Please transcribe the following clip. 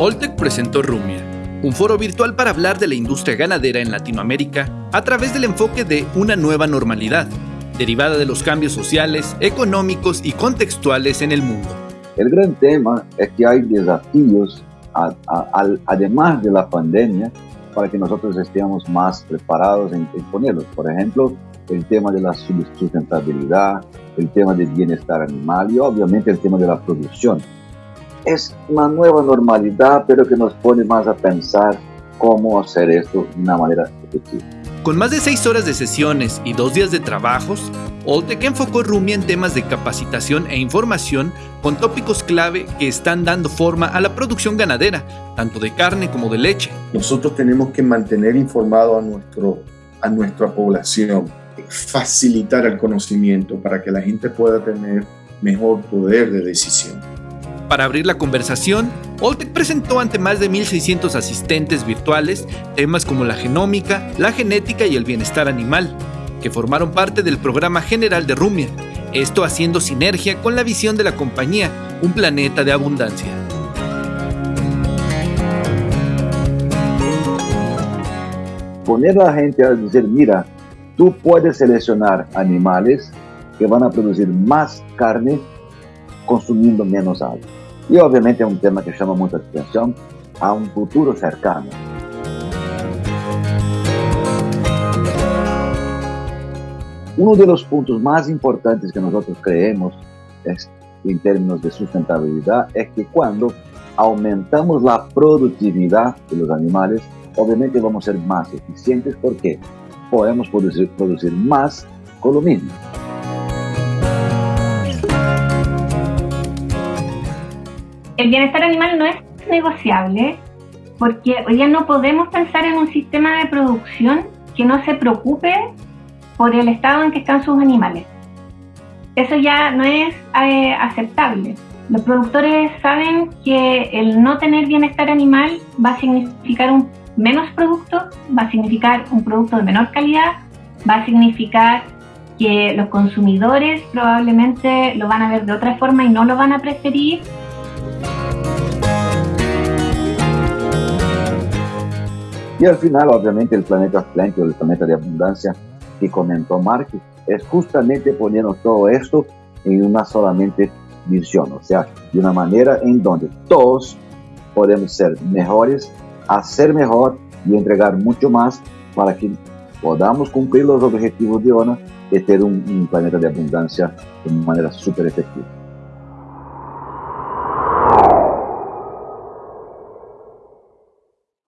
Oltec presentó Rumia, un foro virtual para hablar de la industria ganadera en Latinoamérica a través del enfoque de una nueva normalidad, derivada de los cambios sociales, económicos y contextuales en el mundo. El gran tema es que hay desafíos, además de la pandemia, para que nosotros estemos más preparados en, en ponerlos. Por ejemplo, el tema de la sustentabilidad, el tema del bienestar animal y obviamente el tema de la producción es una nueva normalidad, pero que nos pone más a pensar cómo hacer esto de una manera efectiva. Con más de seis horas de sesiones y dos días de trabajos, Oltec enfocó Rumi en temas de capacitación e información con tópicos clave que están dando forma a la producción ganadera, tanto de carne como de leche. Nosotros tenemos que mantener informado a, nuestro, a nuestra población, facilitar el conocimiento para que la gente pueda tener mejor poder de decisión. Para abrir la conversación, Oltec presentó ante más de 1.600 asistentes virtuales temas como la genómica, la genética y el bienestar animal, que formaron parte del programa general de Rumia, esto haciendo sinergia con la visión de la compañía, un planeta de abundancia. Poner a la gente a decir, mira, tú puedes seleccionar animales que van a producir más carne consumiendo menos agua. Y obviamente es un tema que llama mucha atención a un futuro cercano. Uno de los puntos más importantes que nosotros creemos es, en términos de sustentabilidad es que cuando aumentamos la productividad de los animales, obviamente vamos a ser más eficientes porque podemos producir, producir más con lo mismo. El bienestar animal no es negociable porque hoy día no podemos pensar en un sistema de producción que no se preocupe por el estado en que están sus animales. Eso ya no es eh, aceptable. Los productores saben que el no tener bienestar animal va a significar un menos producto, va a significar un producto de menor calidad, va a significar que los consumidores probablemente lo van a ver de otra forma y no lo van a preferir Y al final, obviamente, el planeta o el planeta de abundancia que comentó Mark, es justamente poniendo todo esto en una solamente visión, o sea, de una manera en donde todos podemos ser mejores, hacer mejor y entregar mucho más para que podamos cumplir los objetivos de ONU y tener un, planeta de abundancia de manera súper efectiva.